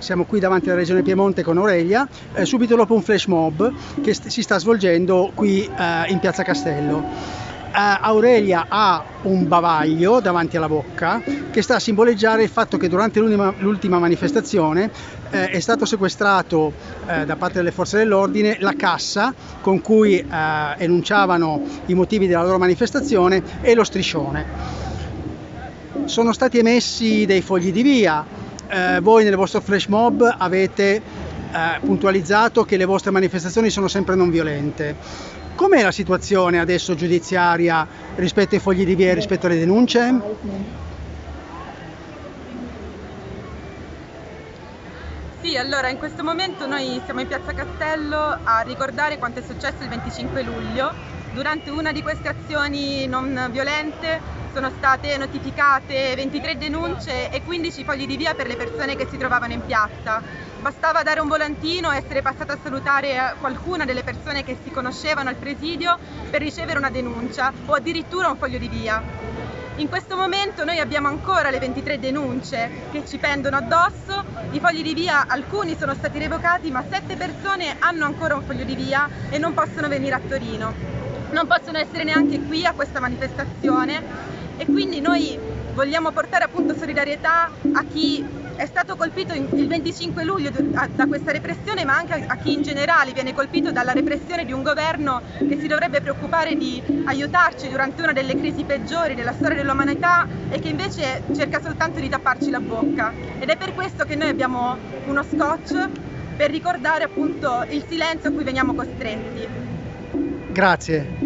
siamo qui davanti alla regione Piemonte con Aurelia, eh, subito dopo un flash mob che st- si sta svolgendo qui eh, in Piazza Castello. Uh, Aurelia ha un bavaglio davanti alla bocca che sta a simboleggiare il fatto che durante l'ultima, manifestazione eh, è stato sequestrato eh, da parte delle forze dell'ordine la cassa con cui eh, enunciavano i motivi della loro manifestazione e lo striscione. Sono stati emessi dei fogli di via, eh, voi nel vostro flash mob avete eh, puntualizzato che le vostre manifestazioni sono sempre non violente. Com'è la situazione adesso giudiziaria rispetto ai fogli di via e rispetto alle denunce? Sì, allora in questo momento noi siamo in Piazza Castello a ricordare quanto è successo il 25 luglio. Durante una di queste azioni non violente sono state notificate 23 denunce e 15 fogli di via per le persone che si trovavano in piazza. Bastava dare un volantino, essere passata a salutare qualcuna delle persone che si conoscevano al presidio per ricevere una denuncia o addirittura un foglio di via. In questo momento noi abbiamo ancora le 23 denunce che ci pendono addosso, i fogli di via alcuni sono stati revocati ma 7 persone hanno ancora un foglio di via e non possono venire a Torino, non possono essere neanche qui a questa manifestazione e quindi noi vogliamo portare appunto solidarietà a chi è stato colpito il 25 luglio da questa repressione, ma anche a chi in generale viene colpito dalla repressione di un governo che si dovrebbe preoccupare di aiutarci durante una delle crisi peggiori della storia dell'umanità e che invece cerca soltanto di tapparci la bocca. Ed è per questo che noi abbiamo uno scotch per ricordare appunto il silenzio a cui veniamo costretti. Grazie.